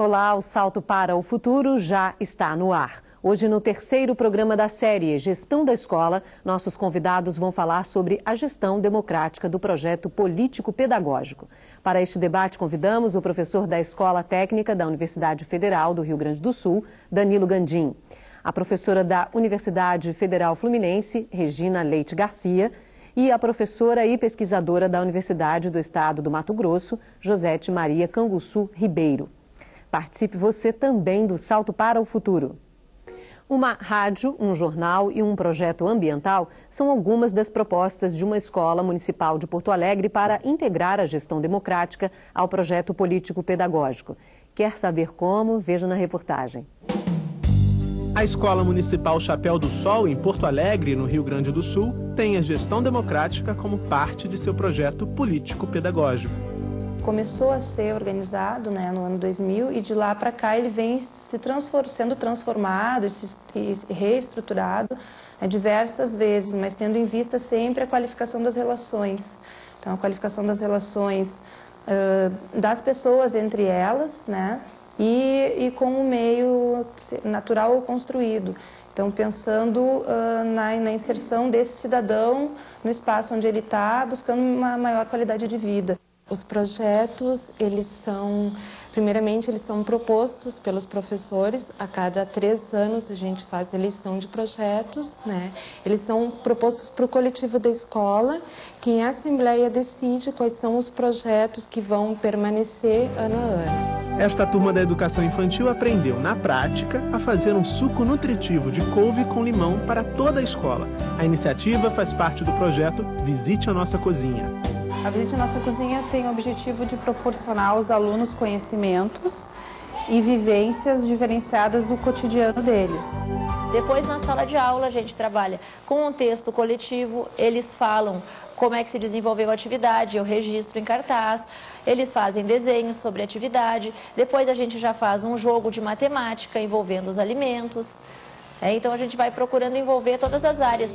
Olá, o Salto para o Futuro já está no ar. Hoje, no terceiro programa da série Gestão da Escola, nossos convidados vão falar sobre a gestão democrática do projeto político-pedagógico. Para este debate, convidamos o professor da Escola Técnica da Universidade Federal do Rio Grande do Sul, Danilo Gandim, a professora da Universidade Federal Fluminense, Regina Leite Garcia, e a professora e pesquisadora da Universidade do Estado do Mato Grosso, Josete Maria Canguçu Ribeiro. Participe você também do Salto para o Futuro. Uma rádio, um jornal e um projeto ambiental são algumas das propostas de uma escola municipal de Porto Alegre para integrar a gestão democrática ao projeto político-pedagógico. Quer saber como? Veja na reportagem. A Escola Municipal Chapéu do Sol, em Porto Alegre, no Rio Grande do Sul, tem a gestão democrática como parte de seu projeto político-pedagógico começou a ser organizado né, no ano 2000 e de lá para cá ele vem se transform, sendo transformado e, reestruturado né, diversas vezes, mas tendo em vista sempre a qualificação das relações. Então, a qualificação das relações uh, das pessoas entre elas, né, e, e, com o meio natural ou construído. Então, pensando uh, na, na, inserção desse cidadão no espaço onde ele está, buscando uma maior qualidade de vida. Os projetos, eles são, primeiramente, eles são propostos pelos professores. A cada três anos a gente faz eleição de projetos, né? Eles são propostos para o coletivo da escola, que em assembleia decide quais são os projetos que vão permanecer ano a ano. Esta turma da educação infantil aprendeu, na prática, a fazer um suco nutritivo de couve com limão para toda a escola. A iniciativa faz parte do projeto Visite a Nossa Cozinha. A Visite Nossa Cozinha tem o objetivo de proporcionar aos alunos conhecimentos e vivências diferenciadas do cotidiano deles. Depois, na sala de aula, a gente trabalha com um texto coletivo, eles falam como é que se desenvolveu a atividade, eu registro em cartaz, eles fazem desenhos sobre a atividade, depois a gente já faz um jogo de matemática envolvendo os alimentos. É, então a gente vai procurando envolver todas as áreas.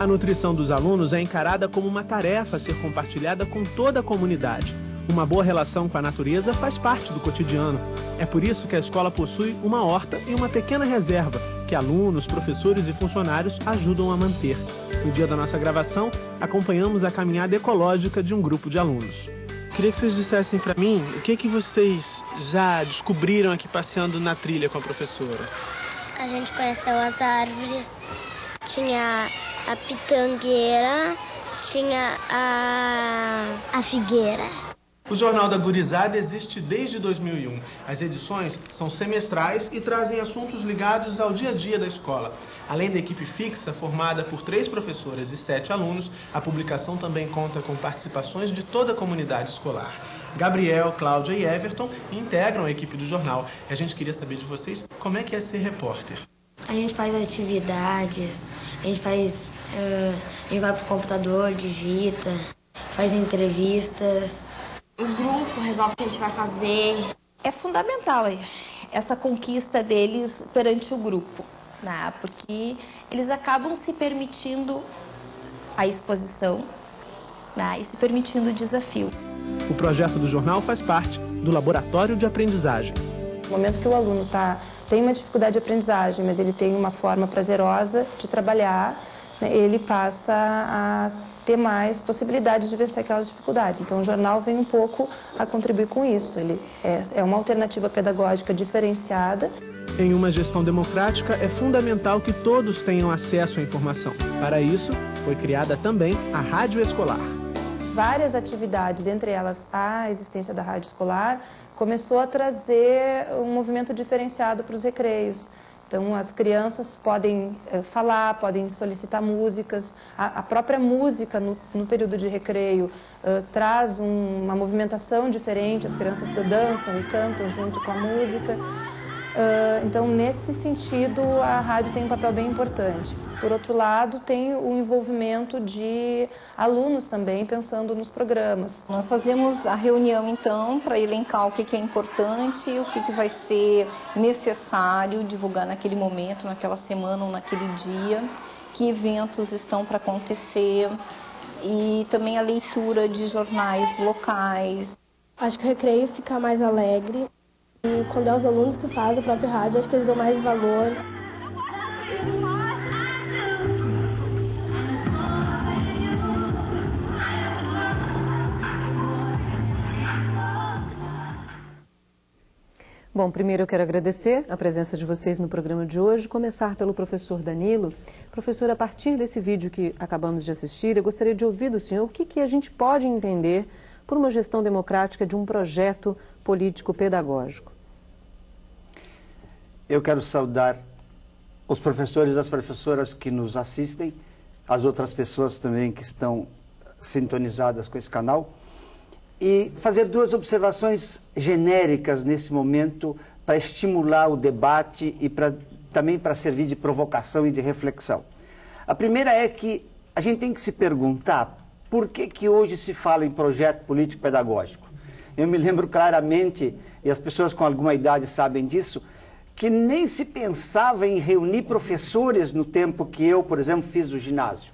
A nutrição dos alunos é encarada como uma tarefa a ser compartilhada com toda a comunidade. Uma boa relação com a natureza faz parte do cotidiano. É por isso que a escola possui uma horta e uma pequena reserva que alunos, professores e funcionários ajudam a manter. No dia da nossa gravação, acompanhamos a caminhada ecológica de um grupo de alunos. Queria que vocês dissessem para mim o que, que vocês já descobriram aqui passeando na trilha com a professora. A gente conheceu as árvores, tinha a pitangueira, tinha a, a figueira. O Jornal da Gurizada existe desde 2001. As edições são semestrais e trazem assuntos ligados ao dia a dia da escola. Além da equipe fixa, formada por três professoras e sete alunos, a publicação também conta com participações de toda a comunidade escolar. Gabriel, Cláudia e Everton integram a equipe do jornal. A gente queria saber de vocês como é que é ser repórter. A gente faz atividades, a gente faz. Uh, a gente vai pro computador, digita, faz entrevistas. O grupo resolve o que a gente vai fazer. É fundamental essa conquista deles perante o grupo, né? porque eles acabam se permitindo a exposição né? e se permitindo o desafio. O projeto do jornal faz parte do Laboratório de Aprendizagem. No momento que o aluno tá, tem uma dificuldade de aprendizagem, mas ele tem uma forma prazerosa de trabalhar, né, ele passa a ter mais possibilidades de vencer aquelas dificuldades. Então, o jornal vem um pouco a contribuir com isso. Ele é, é uma alternativa pedagógica diferenciada. Em uma gestão democrática, é fundamental que todos tenham acesso à informação. Para isso, foi criada também a Rádio Escolar várias atividades, entre elas a existência da rádio escolar, começou a trazer um movimento diferenciado para os recreios. Então, as crianças podem eh, falar, podem solicitar músicas. A, própria música no, período de recreio eh, traz um, uma movimentação diferente, as crianças dançam e cantam junto com a música. Uh, então, nesse sentido, a rádio tem um papel bem importante. Por outro lado, tem o envolvimento de alunos também, pensando nos programas. Nós fazemos a reunião, então, para elencar o que, que é importante, o que, que vai ser necessário divulgar naquele momento, naquela semana ou naquele dia, que eventos estão para acontecer, e também a leitura de jornais locais. Acho que o recreio fica mais alegre E quando é os alunos que fazem o próprio rádio, acho que eles dão mais valor. Bom, primeiro eu quero agradecer a presença de vocês no programa de hoje, começar pelo professor Danilo. Professor, a partir desse vídeo que acabamos de assistir, eu gostaria de ouvir do senhor o que, que a gente pode entender por uma gestão democrática de um projeto político-pedagógico. Eu quero saudar os professores e as professoras que nos assistem, as outras pessoas também que estão sintonizadas com esse canal e fazer duas observações genéricas nesse momento para estimular o debate e também para servir de provocação e de reflexão. A primeira é que a gente tem que se perguntar por que, que hoje se fala em projeto político-pedagógico. Eu me lembro claramente, e as pessoas com alguma idade sabem disso, que nem se pensava em reunir professores no tempo que eu, por exemplo, fiz o ginásio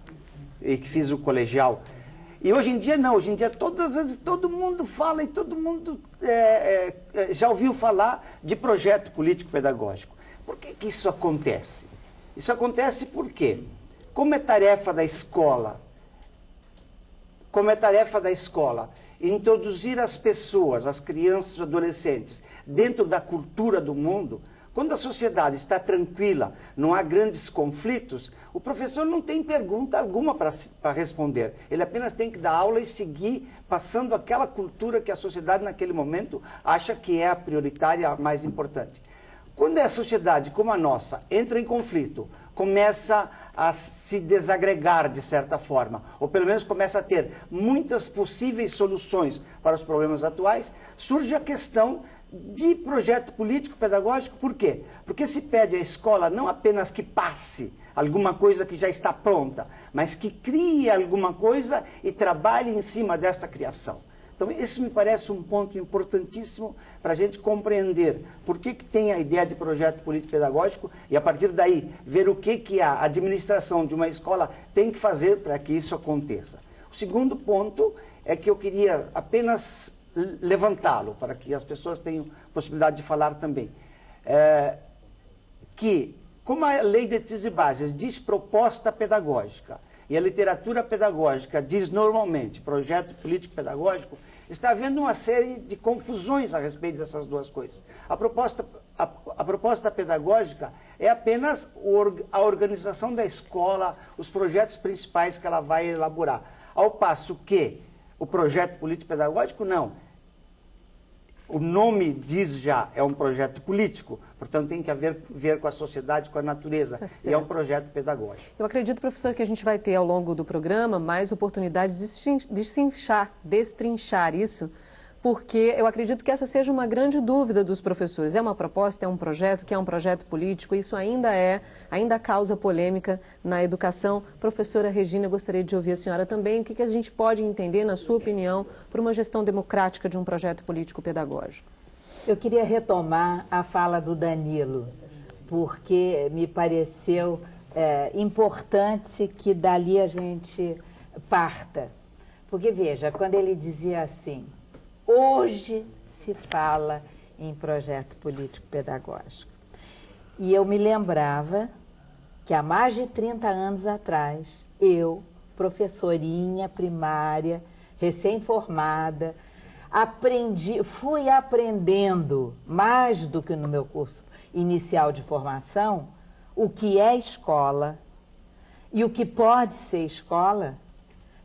e que fiz o colegial. E hoje em dia não, hoje em dia todas as vezes todo mundo fala e todo mundo é, é, é, já ouviu falar de projeto político-pedagógico. Por que, que isso acontece? Isso acontece porque, como é tarefa da escola, como é tarefa da escola introduzir as pessoas, as crianças e adolescentes, dentro da cultura do mundo, quando a sociedade está tranquila, não há grandes conflitos, o professor não tem pergunta alguma para responder. Ele apenas tem que dar aula e seguir passando aquela cultura que a sociedade naquele momento acha que é a prioritária, a mais importante. Quando a sociedade como a nossa entra em conflito, começa a se desagregar de certa forma, ou pelo menos começa a ter muitas possíveis soluções para os problemas atuais, surge a questão de projeto político-pedagógico, por quê? Porque se pede à escola não apenas que passe alguma coisa que já está pronta, mas que crie alguma coisa e trabalhe em cima desta criação. Então, esse me parece um ponto importantíssimo para a gente compreender por que, que tem a ideia de projeto político-pedagógico e, a partir daí, ver o que, que a administração de uma escola tem que fazer para que isso aconteça. O segundo ponto é que eu queria apenas levantá-lo, para que as pessoas tenham possibilidade de falar também. É, que, como a lei de e bases diz proposta pedagógica, e a literatura pedagógica diz normalmente projeto político-pedagógico, está havendo uma série de confusões a respeito dessas duas coisas. A proposta, a, a proposta pedagógica é apenas a organização da escola, os projetos principais que ela vai elaborar. Ao passo que o projeto político-pedagógico, não. O nome diz já, é um projeto político, portanto tem que haver ver com a sociedade, com a natureza, tá e é um projeto pedagógico. Eu acredito, professor, que a gente vai ter ao longo do programa mais oportunidades de destrinchar, destrinchar isso porque eu acredito que essa seja uma grande dúvida dos professores. É uma proposta, é um projeto, que é um projeto político, isso ainda é, ainda causa polêmica na educação. Professora Regina, eu gostaria de ouvir a senhora também, o que, que a gente pode entender, na sua opinião, por uma gestão democrática de um projeto político-pedagógico? Eu queria retomar a fala do Danilo, porque me pareceu é, importante que dali a gente parta. Porque, veja, quando ele dizia assim, Hoje se fala em projeto político-pedagógico. E eu me lembrava que há mais de 30 anos atrás, eu, professorinha primária, recém-formada, aprendi, fui aprendendo mais do que no meu curso inicial de formação o que é escola e o que pode ser escola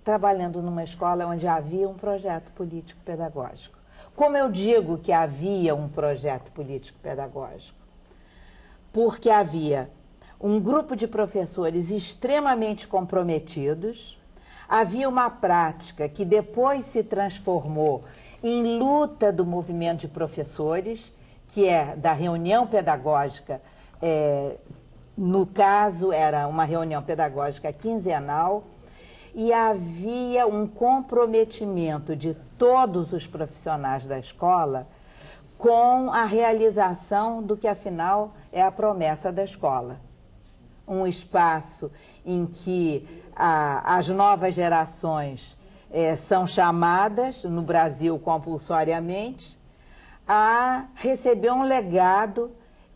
trabalhando numa escola onde havia um projeto político-pedagógico. Como eu digo que havia um projeto político-pedagógico? Porque havia um grupo de professores extremamente comprometidos, havia uma prática que depois se transformou em luta do movimento de professores, que é da reunião pedagógica, é, no caso era uma reunião pedagógica quinzenal, e havia um comprometimento de todos os profissionais da escola com a realização do que afinal é a promessa da escola. Um espaço em que a, as novas gerações é, são chamadas, no Brasil compulsoriamente, a receber um legado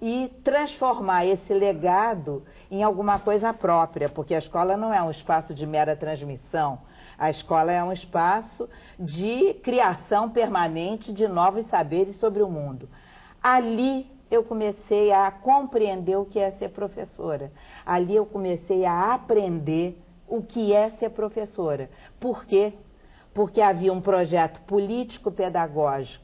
e transformar esse legado em alguma coisa própria, porque a escola não é um espaço de mera transmissão. A escola é um espaço de criação permanente de novos saberes sobre o mundo. Ali eu comecei a compreender o que é ser professora. Ali eu comecei a aprender o que é ser professora. Por quê? Porque havia um projeto político-pedagógico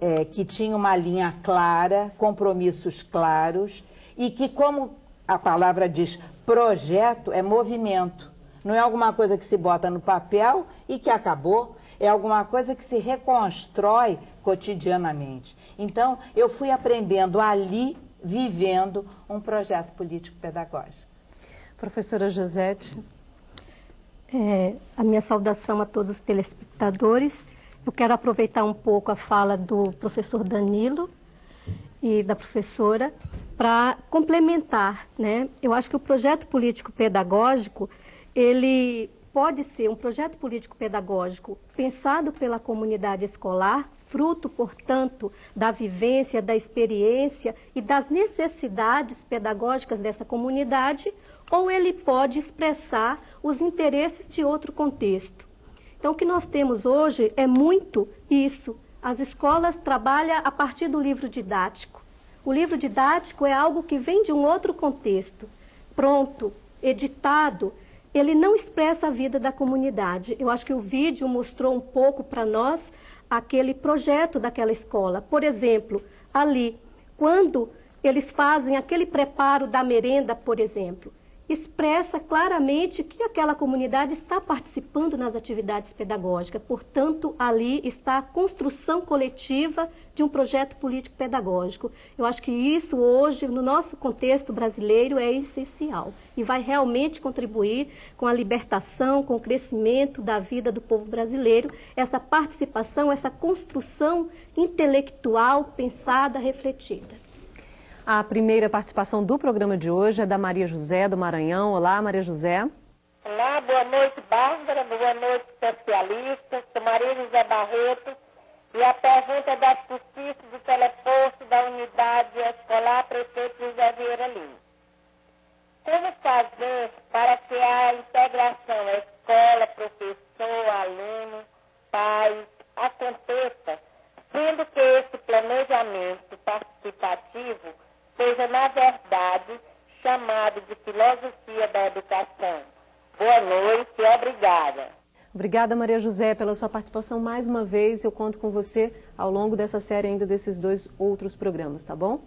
é, que tinha uma linha clara, compromissos claros e que, como a palavra diz, projeto é movimento. Não é alguma coisa que se bota no papel e que acabou. É alguma coisa que se reconstrói cotidianamente. Então, eu fui aprendendo ali, vivendo um projeto político-pedagógico. Professora Josete. É, a minha saudação a todos os telespectadores. Eu quero aproveitar um pouco a fala do professor Danilo e da professora para complementar, né? Eu acho que o projeto político pedagógico ele pode ser um projeto político pedagógico pensado pela comunidade escolar, fruto, portanto, da vivência, da experiência e das necessidades pedagógicas dessa comunidade, ou ele pode expressar os interesses de outro contexto. Então, o que nós temos hoje é muito isso. As escolas trabalham a partir do livro didático. O livro didático é algo que vem de um outro contexto, pronto, editado. Ele não expressa a vida da comunidade. Eu acho que o vídeo mostrou um pouco para nós aquele projeto daquela escola. Por exemplo, ali, quando eles fazem aquele preparo da merenda, por exemplo, expressa claramente que aquela comunidade está participando nas atividades pedagógicas. Portanto, ali está a construção coletiva de um projeto político pedagógico. Eu acho que isso hoje, no nosso contexto brasileiro, é essencial e vai realmente contribuir com a libertação, com o crescimento da vida do povo brasileiro, essa participação, essa construção intelectual pensada, refletida. A primeira participação do programa de hoje é da Maria José, do Maranhão. Olá, Maria José. Olá, boa noite, Bárbara. Boa noite, especialistas. Sou Maria José Barreto. E a pergunta é da justiça do teleposto da unidade escolar Prefeito José Vieira Lima. Como fazer para que a integração escola, professor, aluno, pai aconteça, sendo que esse planejamento participativo seja, na verdade, chamado de filosofia da educação. Boa noite e obrigada. Obrigada, Maria José, pela sua participação mais uma vez. Eu conto com você ao longo dessa série ainda desses dois outros programas, tá bom?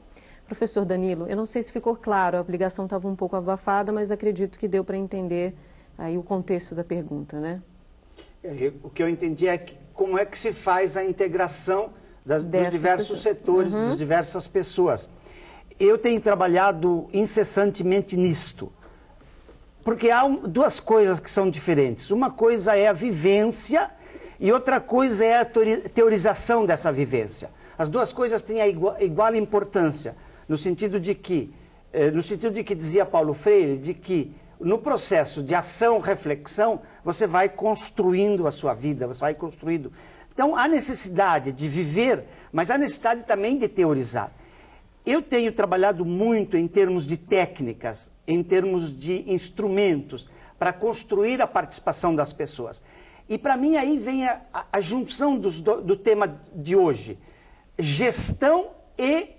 Professor Danilo, eu não sei se ficou claro, a obrigação estava um pouco abafada, mas acredito que deu para entender aí o contexto da pergunta, né? É, o que eu entendi é que, como é que se faz a integração das, dos diversos setores, uhum. das diversas pessoas eu tenho trabalhado incessantemente nisto. Porque há duas coisas que são diferentes. Uma coisa é a vivência e outra coisa é a teorização dessa vivência. As duas coisas têm a igual, igual importância, no sentido de que, eh, no sentido de que dizia Paulo Freire, de que no processo de ação-reflexão, você vai construindo a sua vida, você vai construindo. Então, há necessidade de viver, mas há necessidade também de teorizar. Eu tenho trabalhado muito em termos de técnicas, em termos de instrumentos, para construir a participação das pessoas. E para mim aí vem a, a, junção do, do tema de hoje: gestão e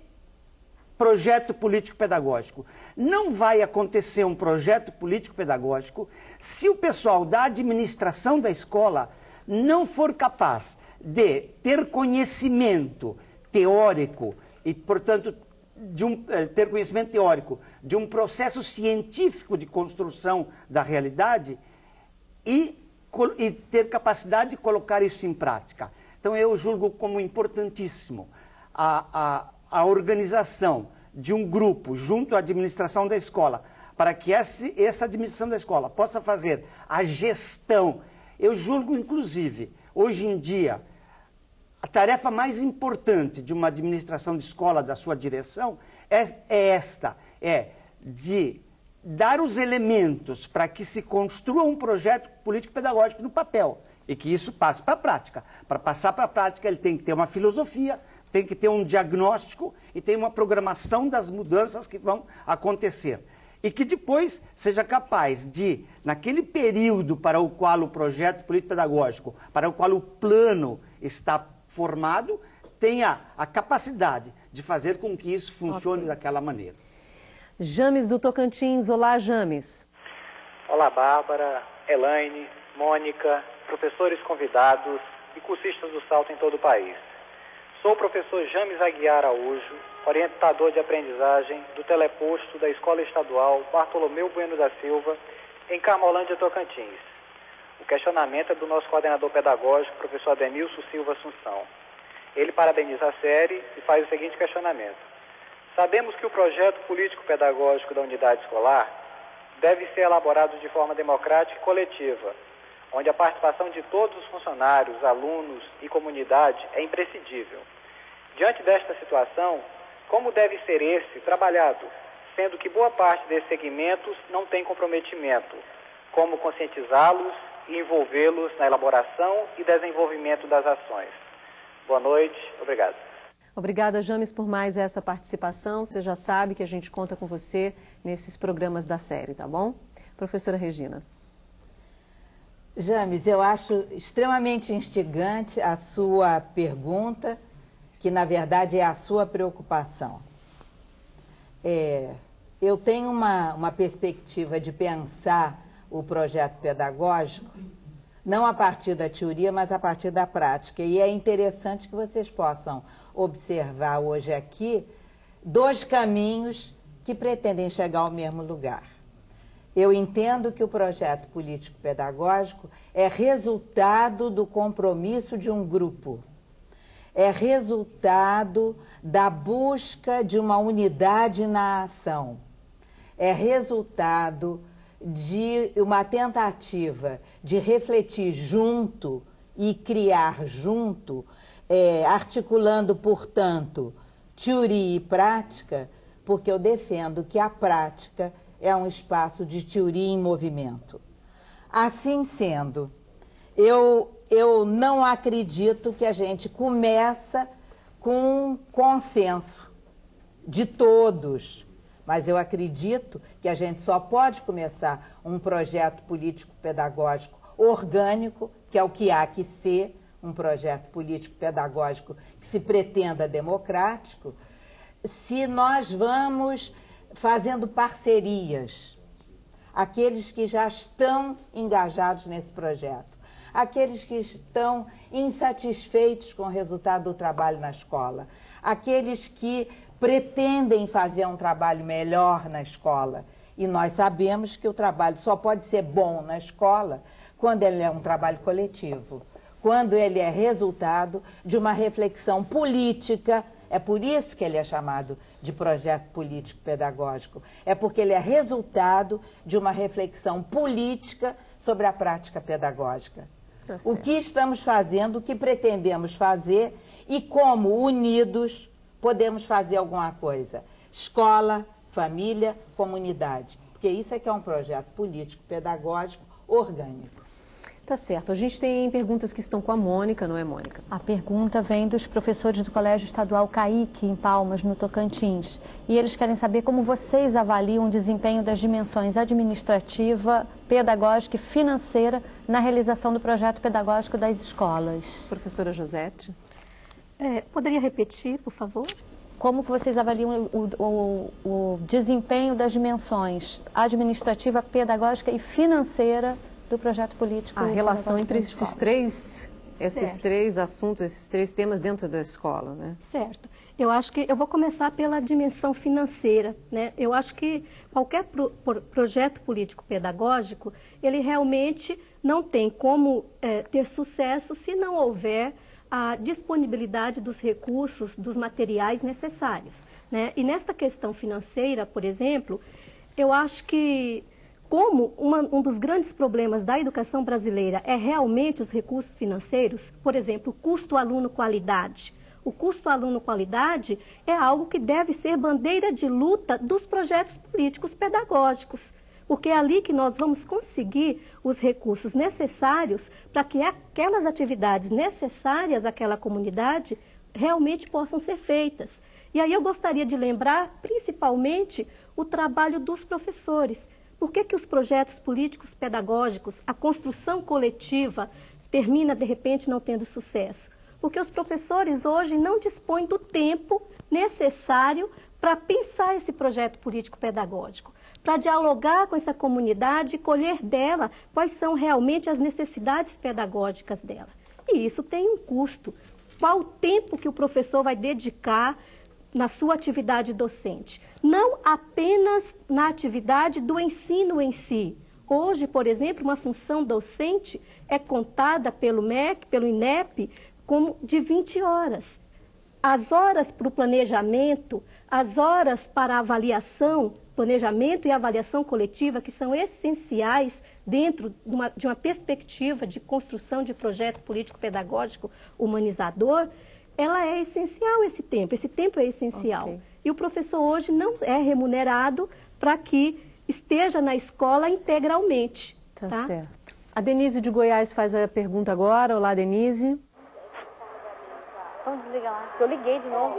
projeto político-pedagógico. Não vai acontecer um projeto político-pedagógico se o pessoal da administração da escola não for capaz de ter conhecimento teórico e, portanto, um, eh, ter conhecimento teórico de um processo científico de construção da realidade e, e ter capacidade de colocar isso em prática. Então, eu julgo como importantíssimo a, a, a organização de um grupo junto à administração da escola, para que essa, essa administração da escola possa fazer a gestão. Eu julgo, inclusive, hoje em dia, a tarefa mais importante de uma administração de escola, da sua direção, é, é esta: é de dar os elementos para que se construa um projeto político-pedagógico no papel e que isso passe para a prática. Para passar para a prática, ele tem que ter uma filosofia, tem que ter um diagnóstico e tem uma programação das mudanças que vão acontecer. E que depois seja capaz de, naquele período para o qual o projeto político-pedagógico, para o qual o plano está formado, tenha a capacidade de fazer com que isso funcione okay. daquela maneira. James do Tocantins. Olá, James. Olá, Bárbara, Elaine, Mônica, professores convidados e cursistas do Salto em todo o país. Sou o professor James Aguiar Araújo, orientador de aprendizagem do teleposto da Escola Estadual Bartolomeu Bueno da Silva, em Carmolândia, Tocantins. O questionamento é do nosso coordenador pedagógico, professor Ademilson Silva Assunção. Ele parabeniza a série e faz o seguinte questionamento. Sabemos que o projeto político-pedagógico da unidade escolar deve ser elaborado de forma democrática e coletiva, onde a participação de todos os funcionários, alunos e comunidade é imprescindível. Diante desta situação, como deve ser esse trabalhado, sendo que boa parte desses segmentos não tem comprometimento, como conscientizá-los e envolvê-los na elaboração e desenvolvimento das ações. Boa noite, obrigado. Obrigada, James, por mais essa participação. Você já sabe que a gente conta com você nesses programas da série, tá bom? Professora Regina. James, eu acho extremamente instigante a sua pergunta, que na verdade é a sua preocupação. É, eu tenho uma, uma perspectiva de pensar o projeto pedagógico não a partir da teoria, mas a partir da prática. E é interessante que vocês possam observar hoje aqui dois caminhos que pretendem chegar ao mesmo lugar. Eu entendo que o projeto político-pedagógico é resultado do compromisso de um grupo, é resultado da busca de uma unidade na ação, é resultado de uma tentativa de refletir junto e criar junto, é, articulando, portanto, teoria e prática, porque eu defendo que a prática é um espaço de teoria em movimento. Assim sendo, eu, eu não acredito que a gente começa com consenso de todos, mas eu acredito que a gente só pode começar um projeto político-pedagógico orgânico, que é o que há que ser, um projeto político-pedagógico que se pretenda democrático, se nós vamos fazendo parcerias. Aqueles que já estão engajados nesse projeto, aqueles que estão insatisfeitos com o resultado do trabalho na escola, aqueles que pretendem fazer um trabalho melhor na escola. E nós sabemos que o trabalho só pode ser bom na escola quando ele é um trabalho coletivo, quando ele é resultado de uma reflexão política. É por isso que ele é chamado de projeto político pedagógico. É porque ele é resultado de uma reflexão política sobre a prática pedagógica. Tá o que estamos fazendo, o que pretendemos fazer e como unidos podemos fazer alguma coisa. Escola, família, comunidade. Porque isso é que é um projeto político, pedagógico, orgânico. Tá certo. A gente tem perguntas que estão com a Mônica, não é, Mônica? A pergunta vem dos professores do Colégio Estadual Caíque, em Palmas, no Tocantins. E eles querem saber como vocês avaliam o desempenho das dimensões administrativa, pedagógica e financeira na realização do projeto pedagógico das escolas. Professora Josete. É, poderia repetir, por favor? Como que vocês avaliam o, o, o desempenho das dimensões administrativa, pedagógica e financeira do projeto político? A relação entre esses três, esses três assuntos, esses três temas dentro da escola, né? Certo. Eu acho que eu vou começar pela dimensão financeira, né? Eu acho que qualquer pro, pro, projeto político pedagógico, ele realmente não tem como é, ter sucesso se não houver a disponibilidade dos recursos, dos materiais necessários. Né? E nesta questão financeira, por exemplo, eu acho que como uma, um dos grandes problemas da educação brasileira é realmente os recursos financeiros, por exemplo, o custo aluno-qualidade. O custo aluno-qualidade é algo que deve ser bandeira de luta dos projetos políticos pedagógicos porque é ali que nós vamos conseguir os recursos necessários para que aquelas atividades necessárias àquela comunidade realmente possam ser feitas. E aí eu gostaria de lembrar, principalmente, o trabalho dos professores. Por que, que os projetos políticos pedagógicos, a construção coletiva, termina, de repente, não tendo sucesso? Porque os professores hoje não dispõem do tempo necessário para pensar esse projeto político pedagógico, para dialogar com essa comunidade e colher dela quais são realmente as necessidades pedagógicas dela. E isso tem um custo. Qual o tempo que o professor vai dedicar na sua atividade docente, não apenas na atividade do ensino em si. Hoje, por exemplo, uma função docente é contada pelo MEC, pelo INEP, como de 20 horas. As horas para o planejamento, as horas para a avaliação, planejamento e avaliação coletiva, que são essenciais dentro de uma, de uma perspectiva de construção de projeto político-pedagógico humanizador, ela é essencial esse tempo, esse tempo é essencial. Okay. E o professor hoje não é remunerado para que esteja na escola integralmente. Tá, tá, certo. A Denise de Goiás faz a pergunta agora. Olá, Denise. Vamos desligar lá, eu liguei de novo.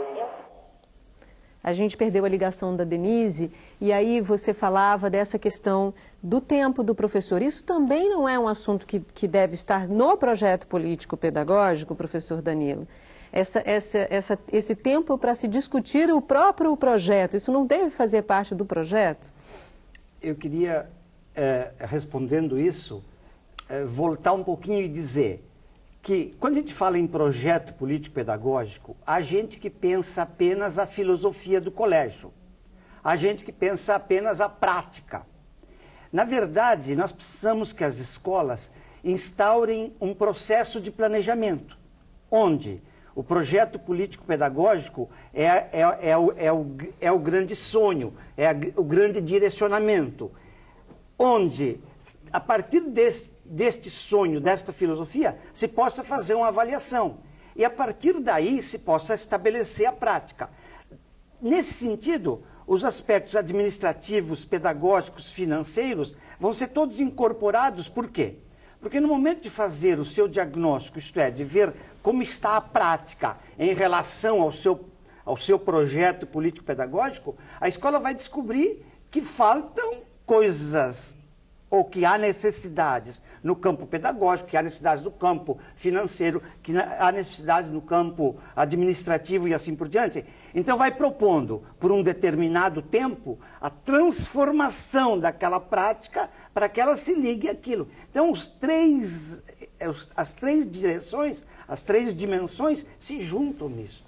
A gente perdeu a ligação da Denise e aí você falava dessa questão do tempo do professor. Isso também não é um assunto que, que deve estar no projeto político-pedagógico, professor Danilo essa, essa, essa, esse tempo para se discutir o próprio projeto. Isso não deve fazer parte do projeto? Eu queria, é, respondendo isso, é, voltar um pouquinho e dizer que quando a gente fala em projeto político-pedagógico, há gente que pensa apenas a filosofia do colégio, há gente que pensa apenas a prática. Na verdade, nós precisamos que as escolas instaurem um processo de planejamento, onde o projeto político-pedagógico é, é, é, o, é, o, é o grande sonho, é o grande direcionamento, onde, a partir desse, deste sonho, desta filosofia, se possa fazer uma avaliação. E a partir daí se possa estabelecer a prática. Nesse sentido, os aspectos administrativos, pedagógicos, financeiros vão ser todos incorporados, por quê? Porque no momento de fazer o seu diagnóstico, isto é, de ver como está a prática em relação ao seu, ao seu projeto político-pedagógico, a escola vai descobrir que faltam coisas ou que há necessidades no campo pedagógico, que há necessidades no campo financeiro, que há necessidades no campo administrativo e assim por diante. Então vai propondo, por um determinado tempo, a transformação daquela prática para que ela se ligue àquilo. Então três, as três direções, as três dimensões se juntam nisso.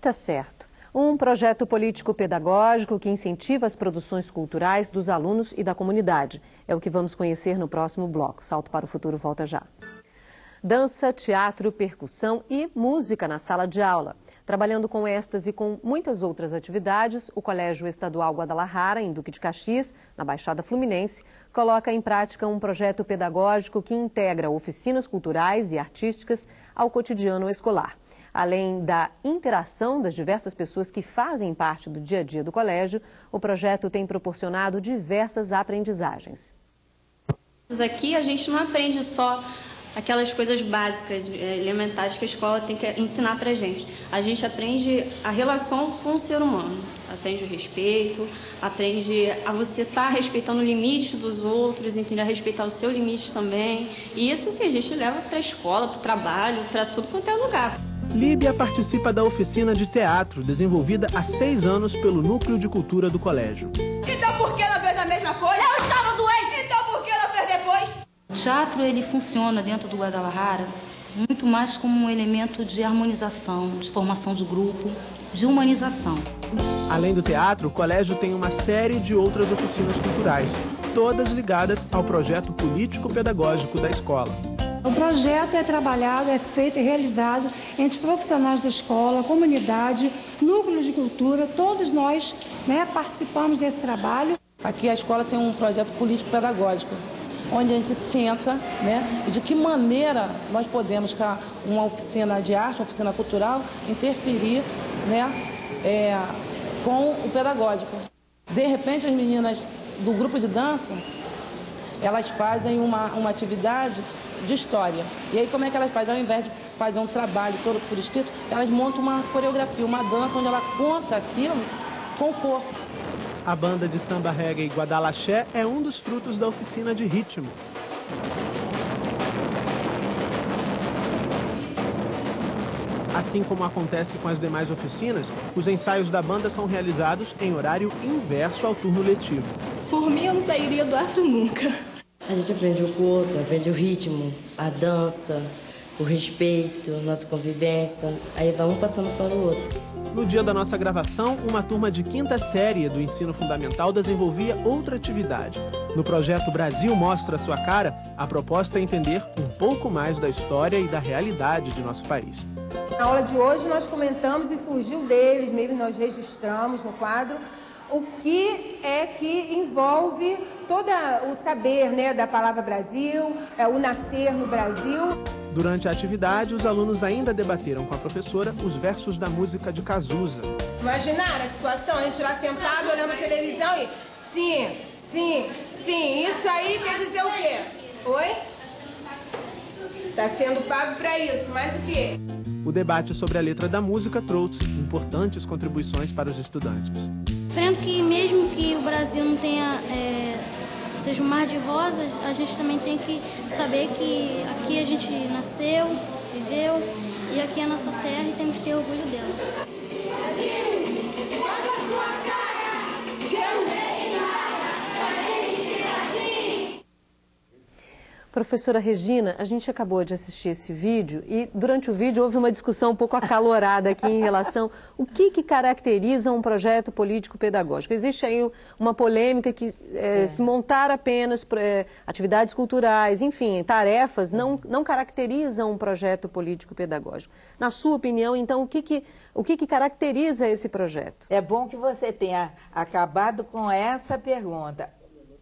Tá certo um projeto político-pedagógico que incentiva as produções culturais dos alunos e da comunidade. É o que vamos conhecer no próximo bloco. Salto para o futuro volta já. Dança, teatro, percussão e música na sala de aula. Trabalhando com estas e com muitas outras atividades, o Colégio Estadual Guadalajara, em Duque de Caxias, na Baixada Fluminense, coloca em prática um projeto pedagógico que integra oficinas culturais e artísticas ao cotidiano escolar. Além da interação das diversas pessoas que fazem parte do dia a dia do colégio, o projeto tem proporcionado diversas aprendizagens. Aqui a gente não aprende só aquelas coisas básicas, eh, elementares que a escola tem que ensinar para a gente. A gente aprende a relação com o ser humano, aprende o respeito, aprende a você estar tá respeitando o limite dos outros, entender a respeitar o seu limite também. E isso assim, a gente leva para a escola, para o trabalho, para tudo quanto é lugar. Líbia participa da oficina de teatro desenvolvida há seis anos pelo Núcleo de Cultura do Colégio. Então por que ela fez a mesma coisa? Eu estava doente! Então por que ela fez depois? O teatro ele funciona dentro do Guadalajara muito mais como um elemento de harmonização, de formação de grupo, de humanização. Além do teatro, o colégio tem uma série de outras oficinas culturais, todas ligadas ao projeto político-pedagógico da escola. O projeto é trabalhado, é feito e realizado entre profissionais da escola, comunidade, núcleos de cultura, todos nós né, participamos desse trabalho. Aqui a escola tem um projeto político-pedagógico, onde a gente senta né, e de que maneira nós podemos, com uma oficina de arte, uma oficina cultural, interferir né, é, com o pedagógico. De repente, as meninas do grupo de dança, elas fazem uma, uma atividade de história. E aí como é que elas fazem? Ao invés de fazer um trabalho todo por escrito, elas montam uma coreografia, uma dança onde ela conta aquilo com o corpo. A banda de samba reggae Guadalaxé é um dos frutos da oficina de ritmo. Assim como acontece com as demais oficinas, os ensaios da banda são realizados em horário inverso ao turno letivo. Por mim, eu não sairia do afro nunca. A gente aprende o corpo, aprende o ritmo, a dança, o respeito, nossa convivência. Aí vai um passando para o outro. No dia da nossa gravação, uma turma de quinta série do ensino fundamental desenvolvia outra atividade. No projeto Brasil Mostra Sua Cara, a proposta é entender um pouco mais da história e da realidade de nosso país. Na aula de hoje nós comentamos e surgiu deles, mesmo nós registramos no quadro, o que é que envolve todo o saber né, da palavra Brasil, é, o nascer no Brasil. Durante a atividade, os alunos ainda debateram com a professora os versos da música de Cazuza. Imaginar a situação, a gente lá sentado olhando a televisão e sim, sim, sim, isso aí quer dizer o quê? Oi? Está sendo pago para isso, mas o quê? O debate sobre a letra da música trouxe importantes contribuições para os estudantes. Aprendo que mesmo que o Brasil não tenha é, seja um mar de rosas, a gente também tem que saber que aqui a gente nasceu, viveu e aqui é a nossa terra e temos que ter orgulho dela. Professora Regina, a gente acabou de assistir esse vídeo e durante o vídeo houve uma discussão um pouco acalorada aqui em relação o que, que caracteriza um projeto político-pedagógico. Existe aí uma polêmica que é, é. se montar apenas é, atividades culturais, enfim, tarefas, não, não caracterizam um projeto político-pedagógico. Na sua opinião, então, o que, que, o que, que caracteriza esse projeto? É bom que você tenha acabado com essa pergunta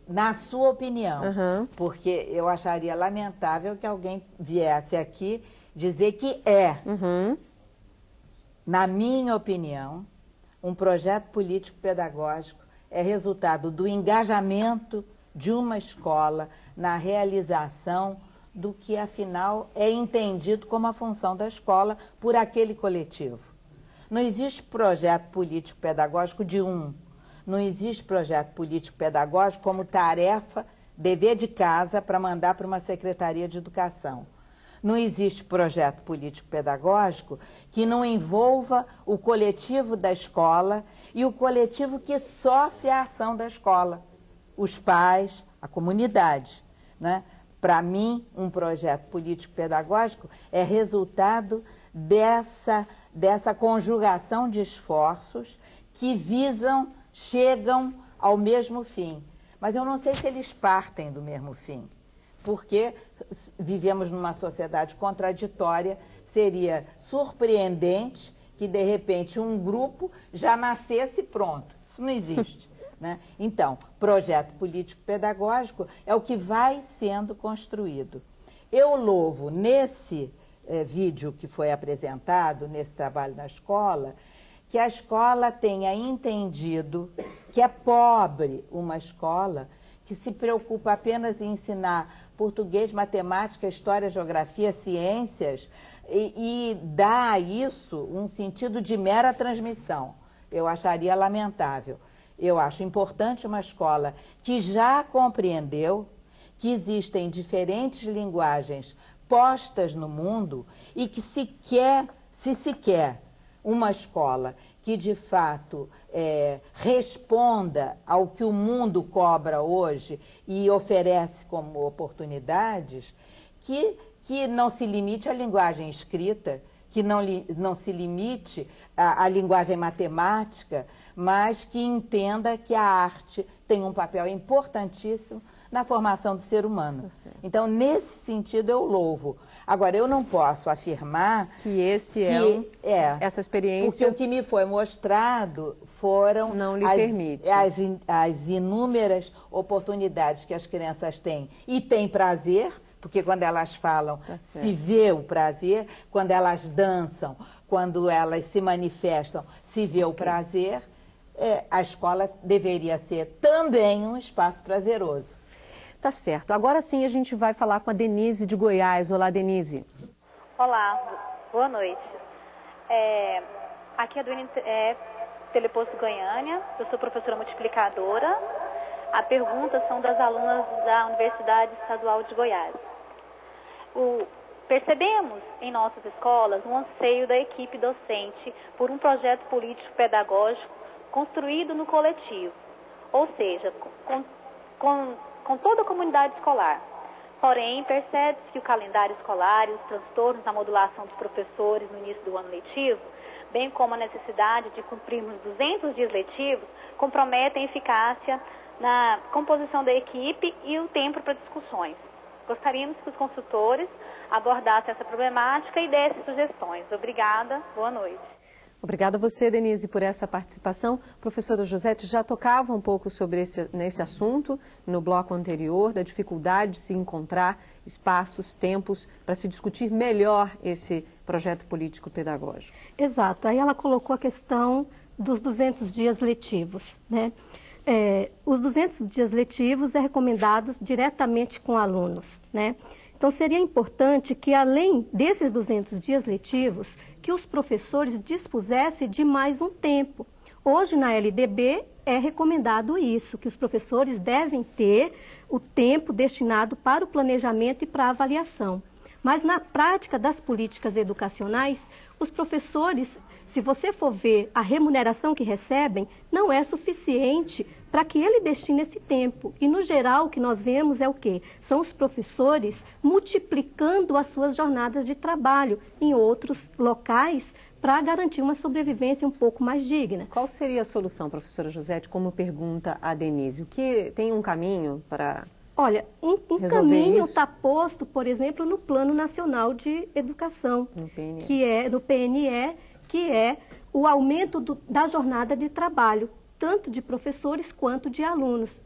na sua opinião, uhum. porque eu acharia lamentável que alguém viesse aqui dizer que é, uhum. na minha opinião, um projeto político-pedagógico é resultado do engajamento de uma escola na realização do que, afinal, é entendido como a função da escola por aquele coletivo. Não existe projeto político-pedagógico de um não existe projeto político-pedagógico como tarefa, dever de casa para mandar para uma secretaria de educação. Não existe projeto político-pedagógico que não envolva o coletivo da escola e o coletivo que sofre a ação da escola, os pais, a comunidade. Né? Para mim, um projeto político-pedagógico é resultado dessa, dessa conjugação de esforços que visam chegam ao mesmo fim. Mas eu não sei se eles partem do mesmo fim, porque vivemos numa sociedade contraditória, seria surpreendente que, de repente, um grupo já nascesse pronto. Isso não existe. Né? Então, projeto político-pedagógico é o que vai sendo construído. Eu louvo nesse eh, vídeo que foi apresentado, nesse trabalho na escola, que a escola tenha entendido que é pobre uma escola que se preocupa apenas em ensinar português, matemática, história, geografia, ciências e, e dá a isso um sentido de mera transmissão. Eu acharia lamentável. Eu acho importante uma escola que já compreendeu que existem diferentes linguagens postas no mundo e que se quer, se se quer uma escola que de fato é, responda ao que o mundo cobra hoje e oferece como oportunidades, que, que não se limite à linguagem escrita, que não, não se limite à, à linguagem matemática, mas que entenda que a arte tem um papel importantíssimo na formação do ser humano. Tá então, nesse sentido, eu louvo. Agora, eu não posso afirmar que esse que, é, um, é essa experiência. Porque o que me foi mostrado foram não lhe as, permite. As, as inúmeras oportunidades que as crianças têm e têm prazer. Porque quando elas falam, tá se vê o prazer, quando elas dançam, quando elas se manifestam, se vê okay. o prazer, é, a escola deveria ser também um espaço prazeroso. Tá certo. Agora sim a gente vai falar com a Denise de Goiás. Olá, Denise. Olá, boa noite. É, aqui é do é, Teleposto Goiânia, eu sou professora multiplicadora. A pergunta são das alunas da Universidade Estadual de Goiás. O, percebemos em nossas escolas um anseio da equipe docente por um projeto político-pedagógico construído no coletivo, ou seja, com, com, com toda a comunidade escolar. Porém, percebe-se que o calendário escolar e os transtornos na modulação dos professores no início do ano letivo, bem como a necessidade de cumprirmos 200 dias letivos, comprometem a eficácia na composição da equipe e o tempo para discussões. Gostaríamos que os consultores abordassem essa problemática e dessem sugestões. Obrigada, boa noite. Obrigada a você, Denise, por essa participação. Professora Josete já tocava um pouco sobre esse nesse assunto no bloco anterior, da dificuldade de se encontrar espaços, tempos para se discutir melhor esse projeto político pedagógico. Exato. Aí ela colocou a questão dos 200 dias letivos, né? É, os 200 dias letivos é recomendados diretamente com alunos, né? Então seria importante que além desses 200 dias letivos, que os professores dispusessem de mais um tempo. Hoje, na LDB, é recomendado isso, que os professores devem ter o tempo destinado para o planejamento e para a avaliação. Mas na prática das políticas educacionais, os professores se você for ver a remuneração que recebem, não é suficiente para que ele destine esse tempo. E, no geral, o que nós vemos é o quê? São os professores multiplicando as suas jornadas de trabalho em outros locais para garantir uma sobrevivência um pouco mais digna. Qual seria a solução, professora Josete, como pergunta a Denise? O que tem um caminho para Olha, um, um caminho está posto, por exemplo, no Plano Nacional de Educação, que é no PNE, que é o aumento do, da jornada de trabalho, tanto de professores quanto de alunos,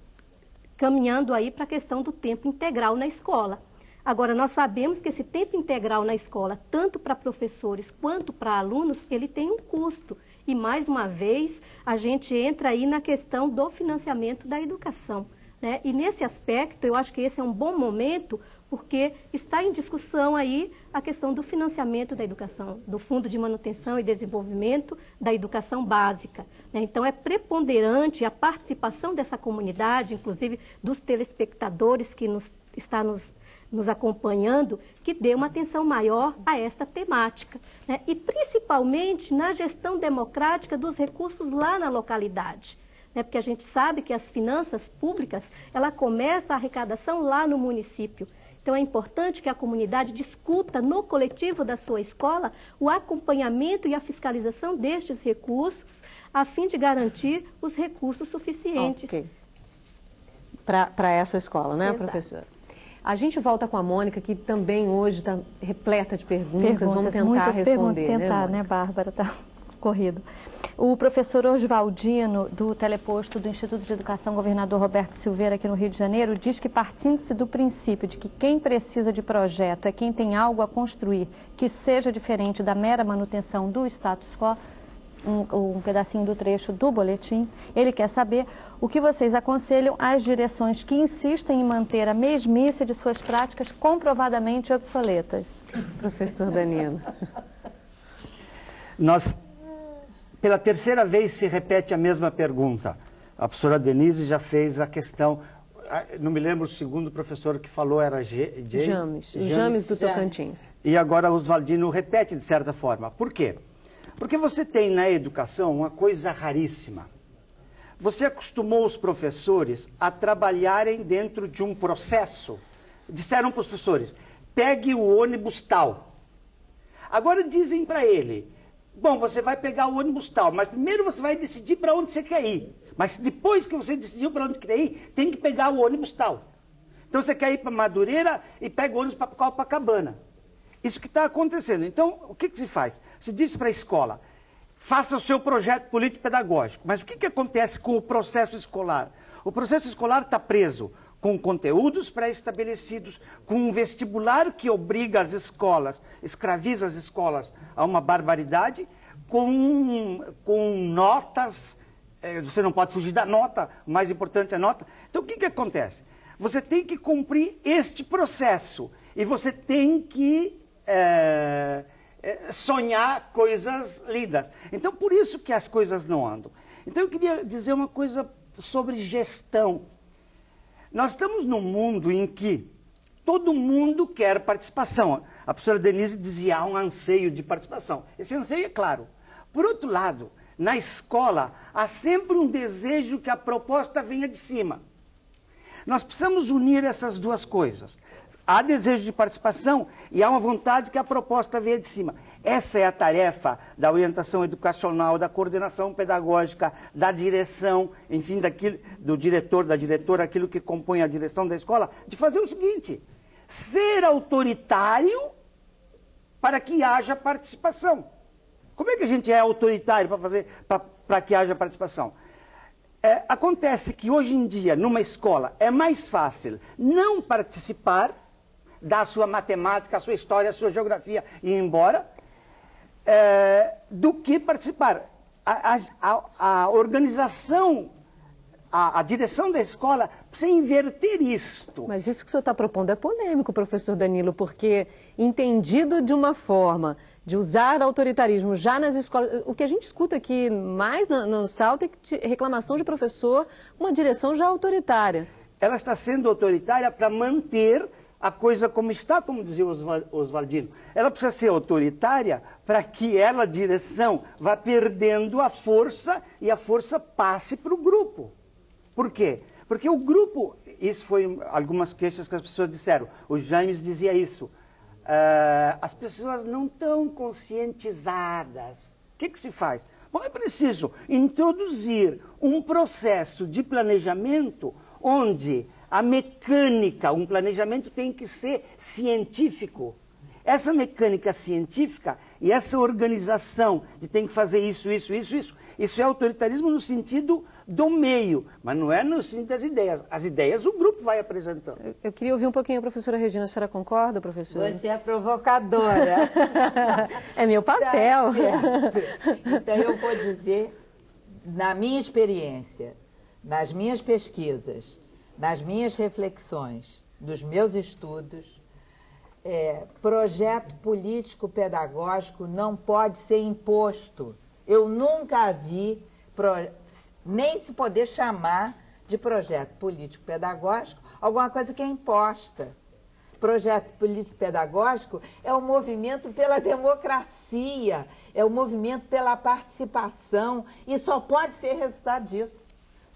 caminhando aí para a questão do tempo integral na escola. Agora, nós sabemos que esse tempo integral na escola, tanto para professores quanto para alunos, ele tem um custo. E, mais uma vez, a gente entra aí na questão do financiamento da educação. Né? E, nesse aspecto, eu acho que esse é um bom momento porque está em discussão aí a questão do financiamento da educação, do Fundo de Manutenção e Desenvolvimento da Educação Básica. Né? Então, é preponderante a participação dessa comunidade, inclusive dos telespectadores que nos, está nos, nos acompanhando, que dê uma atenção maior a esta temática. Né? E, principalmente, na gestão democrática dos recursos lá na localidade. Né? Porque a gente sabe que as finanças públicas, ela começa a arrecadação lá no município. Então é importante que a comunidade discuta no coletivo da sua escola o acompanhamento e a fiscalização destes recursos, a fim de garantir os recursos suficientes. Okay. Para essa escola, né, Exato. professora? A gente volta com a Mônica, que também hoje está repleta de perguntas. perguntas. Vamos tentar responder. Vamos tentar, né, né Bárbara? Está corrido. O professor Oswaldino, do teleposto do Instituto de Educação Governador Roberto Silveira, aqui no Rio de Janeiro, diz que partindo-se do princípio de que quem precisa de projeto é quem tem algo a construir que seja diferente da mera manutenção do status quo, um, um, pedacinho do trecho do boletim. Ele quer saber o que vocês aconselham às direções que insistem em manter a mesmice de suas práticas comprovadamente obsoletas. Professor Danilo. Nós pela terceira vez se repete a mesma pergunta. A professora Denise já fez a questão. Ah, não me lembro o segundo professor que falou, era G, G, James, James, James do Tocantins. E agora o Oswaldino repete de certa forma. Por quê? Porque você tem na educação uma coisa raríssima. Você acostumou os professores a trabalharem dentro de um processo. Disseram para os professores: pegue o ônibus tal. Agora dizem para ele: Bom, você vai pegar o ônibus tal, mas primeiro você vai decidir para onde você quer ir. Mas depois que você decidiu para onde quer ir, tem que pegar o ônibus tal. Então você quer ir para Madureira e pega o ônibus para Copacabana. Isso que está acontecendo. Então, o que, que se faz? Se diz para a escola, faça o seu projeto político-pedagógico. Mas o que, que acontece com o processo escolar? O processo escolar está preso com conteúdos pré-estabelecidos, com um vestibular que obriga as escolas, escraviza as escolas a uma barbaridade, com, com notas, é, você não pode fugir da nota, o mais importante é a nota. Então o que, que acontece? Você tem que cumprir este processo e você tem que é, é, sonhar coisas lindas. Então, por isso que as coisas não andam. Então, eu queria dizer uma coisa sobre gestão. Nós estamos num mundo em que todo mundo quer participação. A professora Denise dizia há um anseio de participação. Esse anseio é claro. Por outro lado, na escola há sempre um desejo que a proposta venha de cima. Nós precisamos unir essas duas coisas. Há desejo de participação e há uma vontade que a proposta venha de cima. Essa é a tarefa da orientação educacional, da coordenação pedagógica, da direção, enfim, daquilo, do diretor, da diretora, aquilo que compõe a direção da escola, de fazer o seguinte: ser autoritário para que haja participação. Como é que a gente é autoritário para fazer para que haja participação? É, acontece que hoje em dia, numa escola, é mais fácil não participar, dar a sua matemática, a sua história, a sua geografia e ir embora, é, do que participar. A, a, a organização, a, a, direção da escola precisa inverter isto. Mas isso que o senhor está propondo é polêmico, professor Danilo, porque entendido de uma forma de usar autoritarismo já nas escolas. O que a gente escuta aqui mais no, no Salto é reclamação de professor, uma direção já autoritária. Ela está sendo autoritária para manter a coisa como está, como dizia Oswaldino. Ela precisa ser autoritária para que ela, direção, vá perdendo a força e a força passe para o grupo. Por quê? Porque o grupo, isso foi algumas queixas que as pessoas disseram, o James dizia isso, Uh, as pessoas não estão conscientizadas. O que, que se faz? Bom, é preciso introduzir um processo de planejamento onde a mecânica, um planejamento tem que ser científico. Essa mecânica científica e essa organização de tem que fazer isso, isso, isso, isso, isso é autoritarismo no sentido do meio, mas não é no sentido das ideias. As ideias o grupo vai apresentando. Eu, eu queria ouvir um pouquinho a professora Regina. A senhora concorda, professora? Você é provocadora. é meu papel. Tá então eu vou dizer, na minha experiência, nas minhas pesquisas, nas minhas reflexões, dos meus estudos, é, projeto político pedagógico não pode ser imposto. Eu nunca vi pro, nem se poder chamar de projeto político-pedagógico alguma coisa que é imposta. Projeto político-pedagógico é o um movimento pela democracia, é o um movimento pela participação e só pode ser resultado disso.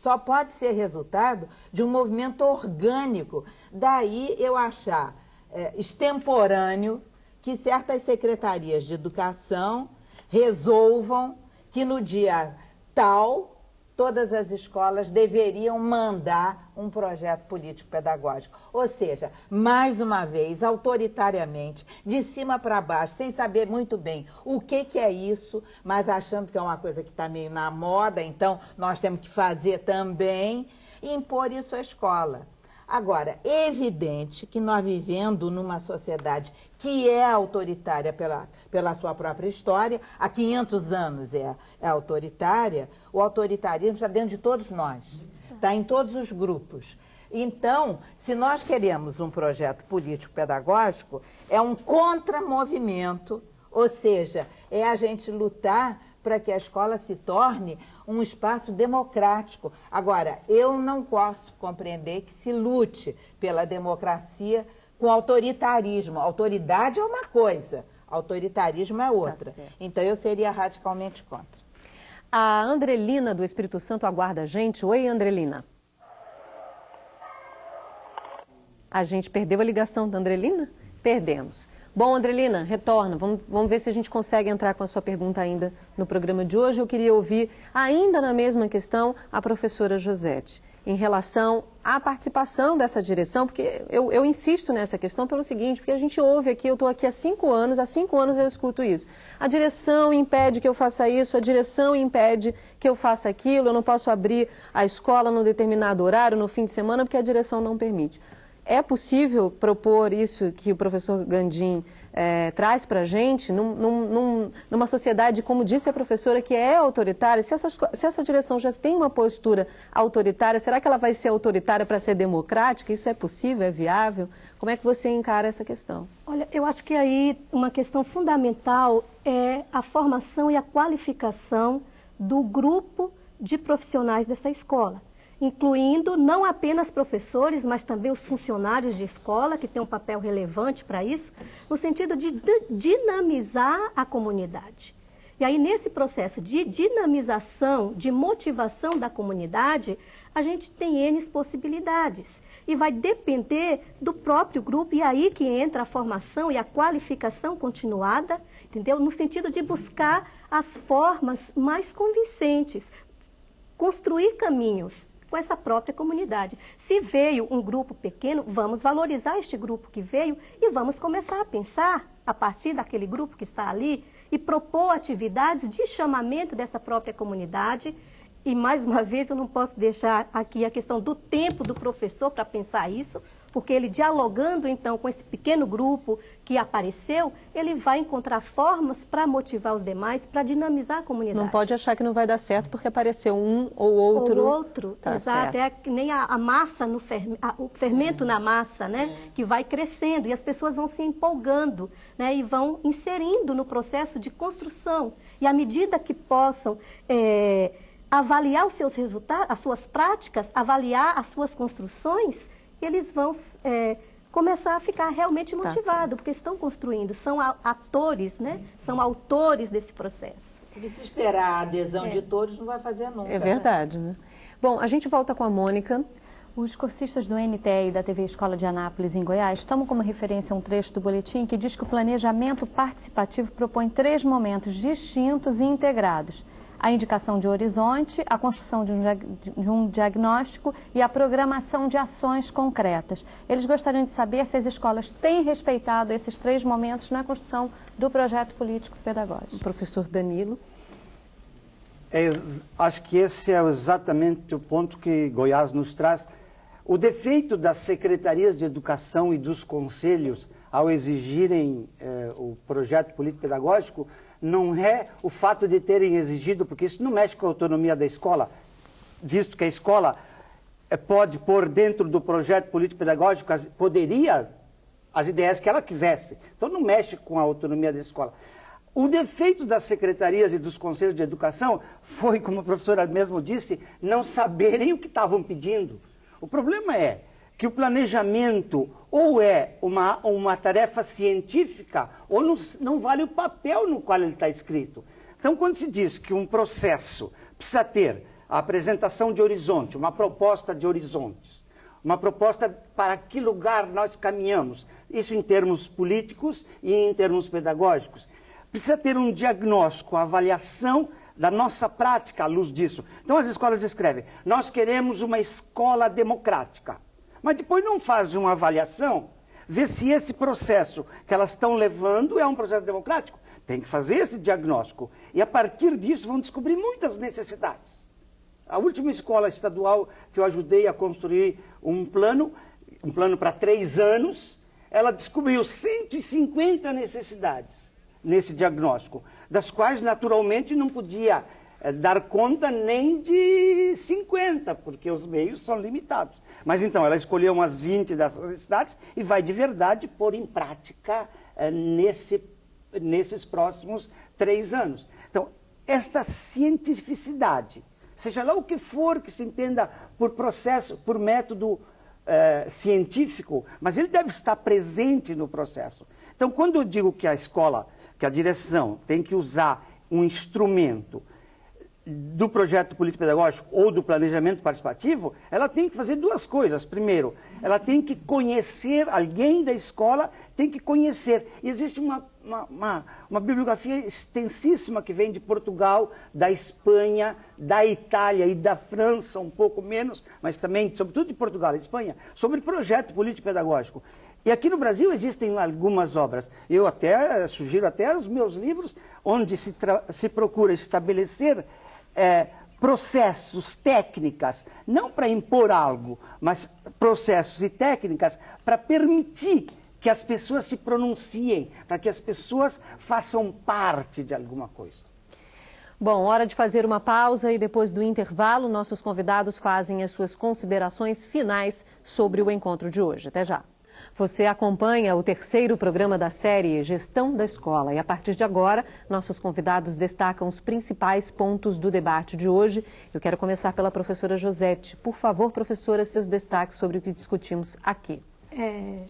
Só pode ser resultado de um movimento orgânico. Daí eu achar é, extemporâneo que certas secretarias de educação resolvam que no dia tal todas as escolas deveriam mandar um projeto político-pedagógico. Ou seja, mais uma vez, autoritariamente, de cima para baixo, sem saber muito bem o que, que é isso, mas achando que é uma coisa que está meio na moda, então nós temos que fazer também, impor isso à escola. Agora, é evidente que nós vivendo numa sociedade que é autoritária pela, pela sua própria história, há 500 anos é, é autoritária, o autoritarismo está dentro de todos nós, está em todos os grupos. Então, se nós queremos um projeto político-pedagógico, é um contramovimento, ou seja, é a gente lutar para que a escola se torne um espaço democrático. Agora, eu não posso compreender que se lute pela democracia com autoritarismo. Autoridade é uma coisa, autoritarismo é outra. Tá então, eu seria radicalmente contra. A Andrelina do Espírito Santo aguarda a gente. Oi, Andrelina. A gente perdeu a ligação da Andrelina? Perdemos. Bom, Andrelina, retorna. Vamos, vamos, ver se a gente consegue entrar com a sua pergunta ainda no programa de hoje. Eu queria ouvir, ainda na mesma questão, a professora Josete, em relação à participação dessa direção, porque eu, eu insisto nessa questão pelo seguinte, porque a gente ouve aqui, eu estou aqui há cinco anos, há cinco anos eu escuto isso. A direção impede que eu faça isso, a direção impede que eu faça aquilo, eu não posso abrir a escola num determinado horário, no fim de semana, porque a direção não permite é possível propor isso que o professor Gandim é, traz para a gente num, num, numa sociedade, como disse a professora, que é autoritária? Se essa, se essa direção já tem uma postura autoritária, será que ela vai ser autoritária para ser democrática? Isso é possível? É viável? Como é que você encara essa questão? Olha, eu acho que aí uma questão fundamental é a formação e a qualificação do grupo de profissionais dessa escola incluindo não apenas professores, mas também os funcionários de escola, que têm um papel relevante para isso, no sentido de dinamizar a comunidade. E aí, nesse processo de dinamização, de motivação da comunidade, a gente tem N possibilidades. E vai depender do próprio grupo, e aí que entra a formação e a qualificação continuada, entendeu? No sentido de buscar as formas mais convincentes, construir caminhos com essa própria comunidade. Se veio um grupo pequeno, vamos valorizar este grupo que veio e vamos começar a pensar, a partir daquele grupo que está ali, e propor atividades de chamamento dessa própria comunidade. E, mais uma vez, eu não posso deixar aqui a questão do tempo do professor para pensar isso, porque ele dialogando então com esse pequeno grupo que apareceu, ele vai encontrar formas para motivar os demais, para dinamizar a comunidade. Não pode achar que não vai dar certo porque apareceu um ou outro. Ou outro, tá exato. Certo. É nem a, a massa no fermento, o fermento na massa, né, que vai crescendo e as pessoas vão se empolgando, né, e vão inserindo no processo de construção. E à medida que possam é, avaliar os seus resultados, as suas práticas, avaliar as suas construções, eles vão é, começar a ficar realmente motivados, tá porque estão construindo, são atores, né? são autores desse processo. Se você esperar a adesão é. de todos, não vai fazer nunca. É verdade. Né? Bom, a gente volta com a Mônica. Os cursistas do NTE e da TV Escola de Anápolis, em Goiás, tomam como referência um trecho do boletim que diz que o planejamento participativo propõe três momentos distintos e integrados a indicação de horizonte, a construção de um, de um, diagnóstico e a programação de ações concretas. Eles gostariam de saber se as escolas têm respeitado esses três momentos na construção do projeto político-pedagógico. Professor Danilo. É, acho que esse é exatamente o ponto que Goiás nos traz. O defeito das secretarias de educação e dos conselhos ao exigirem eh, o projeto político-pedagógico não é o fato de terem exigido, porque isso não mexe com a autonomia da escola, visto que a escola eh, pode pôr dentro do projeto político-pedagógico, poderia, as ideias que ela quisesse. Então não mexe com a autonomia da escola. O defeito das secretarias e dos conselhos de educação foi, como a professora mesmo disse, não saberem o que estavam pedindo. O problema é que o planejamento ou é uma, uma tarefa científica ou não, não vale o papel no qual ele está escrito. Então, quando se diz que um processo precisa ter a apresentação de horizonte, uma proposta de horizontes, uma proposta para que lugar nós caminhamos, isso em termos políticos e em termos pedagógicos, precisa ter um diagnóstico, avaliação da nossa prática à luz disso. Então as escolas escrevem: nós queremos uma escola democrática. Mas depois não faz uma avaliação, ver se esse processo que elas estão levando é um processo democrático. Tem que fazer esse diagnóstico. E a partir disso vão descobrir muitas necessidades. A última escola estadual que eu ajudei a construir um plano, um plano para três anos, ela descobriu 150 necessidades nesse diagnóstico, das quais naturalmente não podia é, dar conta nem de 50, porque os meios são limitados. Mas então, ela escolheu umas 20 dessas necessidades e vai de verdade pôr em prática é, nesse, nesses próximos três anos. Então, esta cientificidade, seja lá o que for que se entenda por processo, por método é, científico, mas ele deve estar presente no processo. Então, quando eu digo que a escola, que a direção tem que usar um instrumento do projeto político-pedagógico ou do planejamento participativo, ela tem que fazer duas coisas. Primeiro, ela tem que conhecer, alguém da escola tem que conhecer. E existe uma, uma, uma, uma bibliografia extensíssima que vem de Portugal, da Espanha, da Itália e da França, um pouco menos, mas também, sobretudo de Portugal e Espanha, sobre projeto político-pedagógico. E aqui no Brasil existem algumas obras. Eu até sugiro até os meus livros, onde se, se procura estabelecer é, processos, técnicas, não para impor algo, mas processos e técnicas para permitir que as pessoas se pronunciem, para que as pessoas façam parte de alguma coisa. Bom, hora de fazer uma pausa e depois do intervalo, nossos convidados fazem as suas considerações finais sobre o encontro de hoje. Até já. Você acompanha o terceiro programa da série Gestão da Escola e a partir de agora, nossos convidados destacam os principais pontos do debate de hoje. Eu quero começar pela professora Josete. Por favor, professora, seus destaques sobre o que discutimos aqui. É,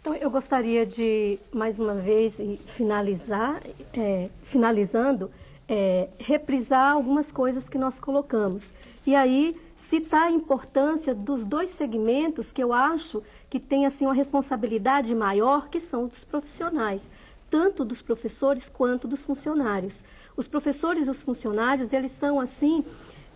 então, eu gostaria de, mais uma vez, finalizar, é, finalizando, é, reprisar algumas coisas que nós colocamos. E aí, citar a importância dos dois segmentos que eu acho que têm assim, uma responsabilidade maior, que são os dos profissionais, tanto dos professores quanto dos funcionários. Os professores e os funcionários, eles são assim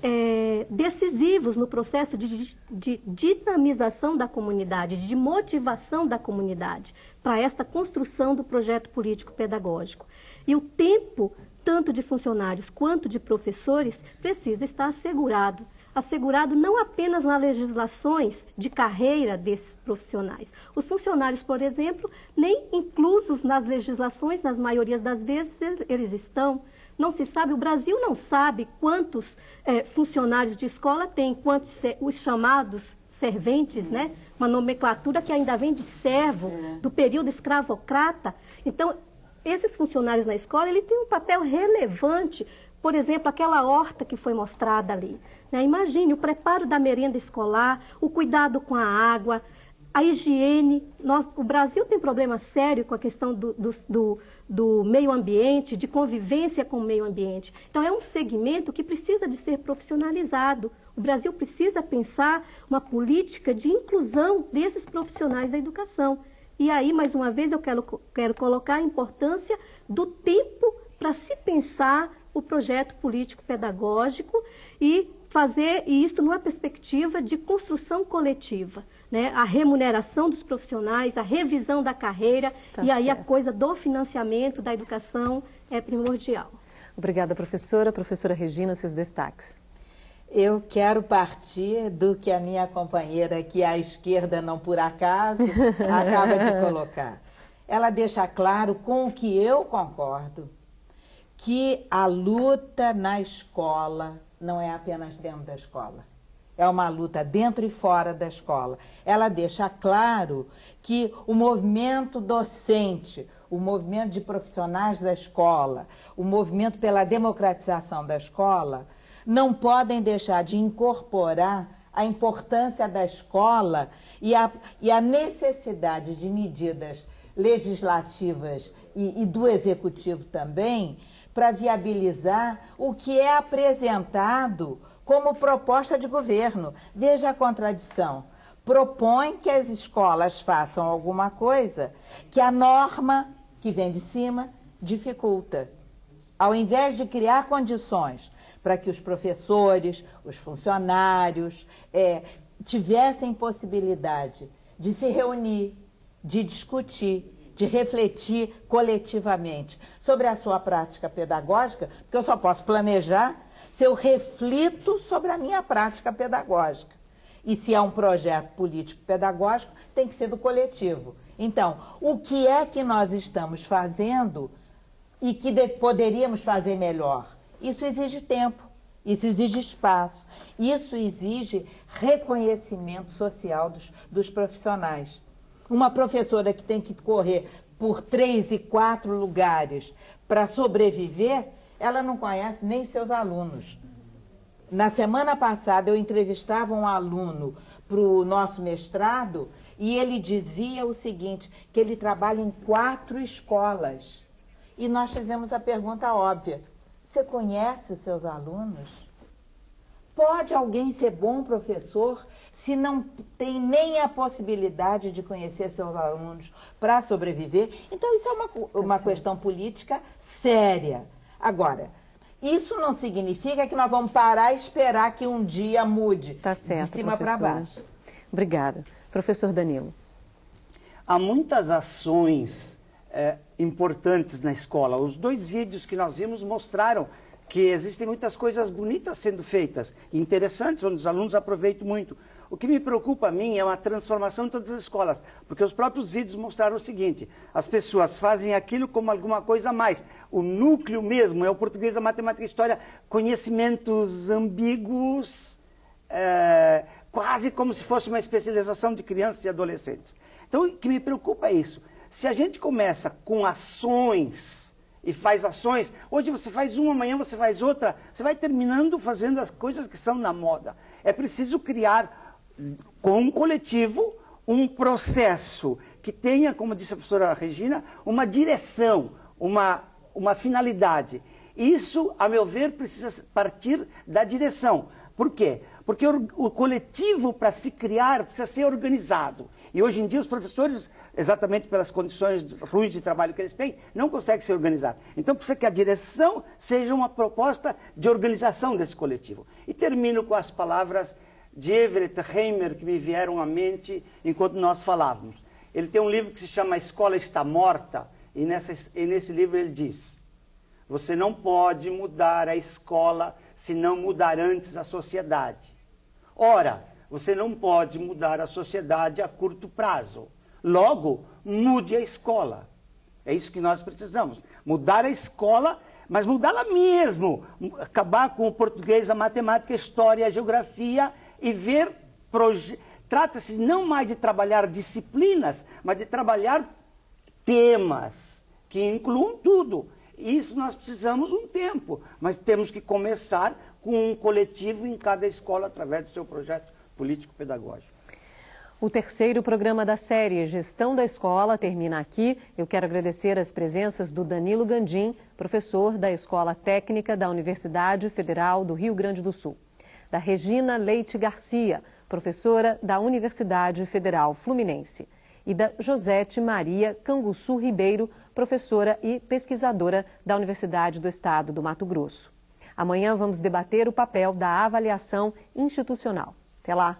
é, decisivos no processo de, de, dinamização da comunidade, de motivação da comunidade para esta construção do projeto político pedagógico. E o tempo, tanto de funcionários quanto de professores, precisa estar assegurado assegurado não apenas nas legislações de carreira desses profissionais. Os funcionários, por exemplo, nem inclusos nas legislações, nas maiorias das vezes, eles estão. Não se sabe, o Brasil não sabe quantos é, funcionários de escola tem, quantos os chamados serventes, né? Uma nomenclatura que ainda vem de servo, é. do período escravocrata. Então, esses funcionários na escola, ele tem um papel relevante por exemplo, aquela horta que foi mostrada ali. Né? Imagine o preparo da merenda escolar, o cuidado com a água, a higiene. Nós, o Brasil tem problema sério com a questão do, do, do, do, meio ambiente, de convivência com o meio ambiente. Então, é um segmento que precisa de ser profissionalizado. O Brasil precisa pensar uma política de inclusão desses profissionais da educação. E aí, mais uma vez, eu quero, quero colocar a importância do tempo para se pensar o projeto político pedagógico e fazer isso numa perspectiva de construção coletiva, né? A remuneração dos profissionais, a revisão da carreira tá e aí certo. a coisa do financiamento da educação é primordial. Obrigada, professora. Professora Regina, seus destaques. Eu quero partir do que a minha companheira aqui à esquerda, não por acaso, acaba de colocar. Ela deixa claro com o que eu concordo, que a luta na escola não é apenas dentro da escola. É uma luta dentro e fora da escola. Ela deixa claro que o movimento docente, o movimento de profissionais da escola, o movimento pela democratização da escola, não podem deixar de incorporar a importância da escola e a, e a necessidade de medidas legislativas e, e do executivo também para viabilizar o que é apresentado como proposta de governo. Veja a contradição. Propõe que as escolas façam alguma coisa que a norma que vem de cima dificulta. Ao invés de criar condições para que os professores, os funcionários é, tivessem possibilidade de se reunir, de discutir, de refletir coletivamente sobre a sua prática pedagógica, porque eu só posso planejar se eu reflito sobre a minha prática pedagógica. E se é um projeto político-pedagógico, tem que ser do coletivo. Então, o que é que nós estamos fazendo e que poderíamos fazer melhor? Isso exige tempo, isso exige espaço, isso exige reconhecimento social dos, dos profissionais. Uma professora que tem que correr por três e quatro lugares para sobreviver, ela não conhece nem os seus alunos. Na semana passada eu entrevistava um aluno para o nosso mestrado e ele dizia o seguinte, que ele trabalha em quatro escolas. E nós fizemos a pergunta óbvia, você conhece os seus alunos? Pode alguém ser bom professor se não tem nem a possibilidade de conhecer seus alunos para sobreviver. Então, isso é uma, uma questão política séria. Agora, isso não significa que nós vamos parar e esperar que um dia mude tá certo, de cima para baixo. Obrigada. Professor Danilo. Há muitas ações é, importantes na escola. Os dois vídeos que nós vimos mostraram que existem muitas coisas bonitas sendo feitas, interessantes, onde os alunos aproveitam muito. O que me preocupa a mim é uma transformação em todas as escolas, porque os próprios vídeos mostraram o seguinte: as pessoas fazem aquilo como alguma coisa a mais. O núcleo mesmo é o português, a matemática a história, conhecimentos ambíguos, é, quase como se fosse uma especialização de crianças e adolescentes. Então, o que me preocupa é isso. Se a gente começa com ações e faz ações, hoje você faz uma, amanhã você faz outra, você vai terminando fazendo as coisas que são na moda. É preciso criar com um coletivo, um processo que tenha, como disse a professora Regina, uma direção, uma, uma finalidade. Isso, a meu ver, precisa partir da direção. Por quê? Porque o, o coletivo, para se criar, precisa ser organizado. E hoje em dia os professores, exatamente pelas condições ruins de trabalho que eles têm, não conseguem se organizar. Então precisa que a direção seja uma proposta de organização desse coletivo. E termino com as palavras de Everett Heimer que me vieram à mente enquanto nós falávamos. Ele tem um livro que se chama A Escola Está Morta, e, nessa, e nesse livro ele diz: Você não pode mudar a escola se não mudar antes a sociedade. Ora, você não pode mudar a sociedade a curto prazo. Logo, mude a escola. É isso que nós precisamos. Mudar a escola, mas mudá-la mesmo. Acabar com o português, a matemática, a história, a geografia e ver. Trata-se não mais de trabalhar disciplinas, mas de trabalhar temas que incluam tudo. Isso nós precisamos um tempo, mas temos que começar com um coletivo em cada escola através do seu projeto político-pedagógico. O terceiro programa da série Gestão da Escola termina aqui. Eu quero agradecer as presenças do Danilo Gandim, professor da Escola Técnica da Universidade Federal do Rio Grande do Sul da Regina Leite Garcia, professora da Universidade Federal Fluminense, e da Josete Maria Canguçu Ribeiro, professora e pesquisadora da Universidade do Estado do Mato Grosso. Amanhã vamos debater o papel da avaliação institucional. Até lá!